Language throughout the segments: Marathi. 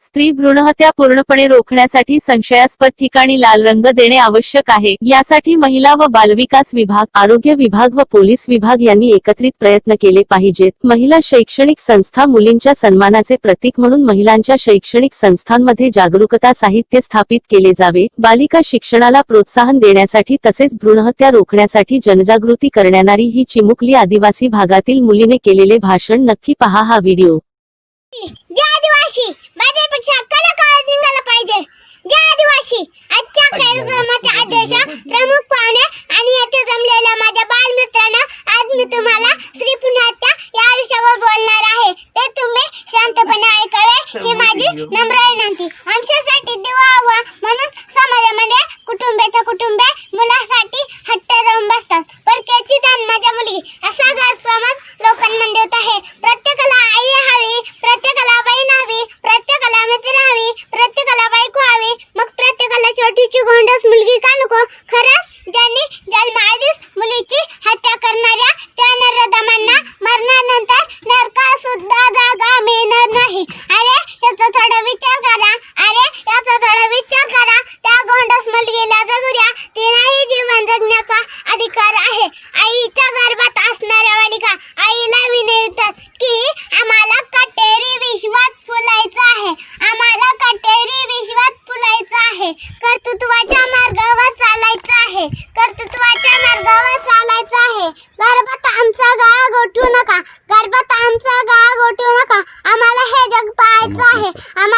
स्त्री भ्रूणहत्या पूर्णपणे रोखण्यासाठी संशयास्पद ठिकाणी लाल रंग देणे आवश्यक आहे. यासाठी महिला व बालविकास विभाग आरोग्य विभाग व पोलीस विभाग यांनी एकत्रित प्रयत्न केले पाहिजेत. महिला शैक्षणिक संस्था मुलींच्या सन्मानाचे प्रतीक म्हणून महिलांच्या शैक्षणिक संस्थांमध्ये जागरूकता साहित्य स्थापित केले जावे. बालिका शिक्षणाला प्रोत्साहन देण्यासाठी तसेच भ्रूणहत्या रोखण्यासाठी जनजागृती करण्यारी ही चिमुकली आदिवासी भागातील मुलीने केलेले भाषण नक्की पहा हा व्हिडिओ. शांतपणे ऐकावे ही माझी नम्र विनंती. आमच्यासाठी दिवा हवा म्हणून समाजामध्ये कुटुंबाच्या कुटुंबे मुलासाठी हट्ट जाऊन बसतात. परक्याची दान माझ्या मुलगी असा गैरसमज लोकांमध्ये होत आहे. प्रत्येकाला आई हवी प्रत्येकाला बहीण हवी प्रत्येकाला मित्र हवी प्रत्येकाला बायको हवी. मग प्रत्येकाला छोटीची गोंडस मुलगी का नको? खरंच ज्यांनी जन्माआधीच मुलीची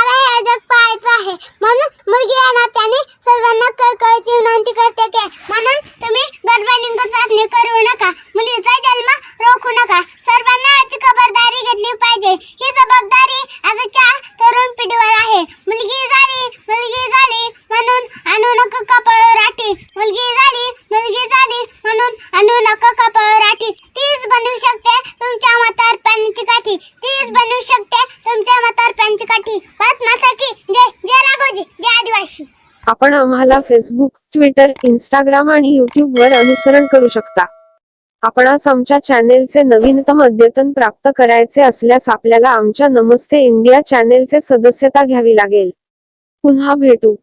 मला आम्हाला हे जग पाहायचं आहे. म्हणून मुलगी या त्याने सर्वांना कळकळीची विनंती करते की म्हणून तुम्ही गर्भलिंग चाचणी करू नका. मुलीचा जन्म रोखू नका. सर्वांना याची खबरदारी घेतली पाहिजे. ही जबाबदारी आजच्या तरुण पिढीवर आहे. मुलगी झाली मुलगी झाली म्हणून आणू नका कपाळ राठी मुलगी झाली मुलगी काठी जय जय राघोजी जय आदिवासी. आपण आम्हाला फेसबुक ट्विटर इंस्टाग्राम आणि युट्यूब वर अनुसरण करू शकता. आपणास आमच्या चॅनेलचे नवीनतम अद्यतन प्राप्त करायचे असल्यास आपल्याला आमच्या नमस्ते इंडिया चॅनेलचे सदस्यता घ्यावी लागेल. पुन्हा भेटू.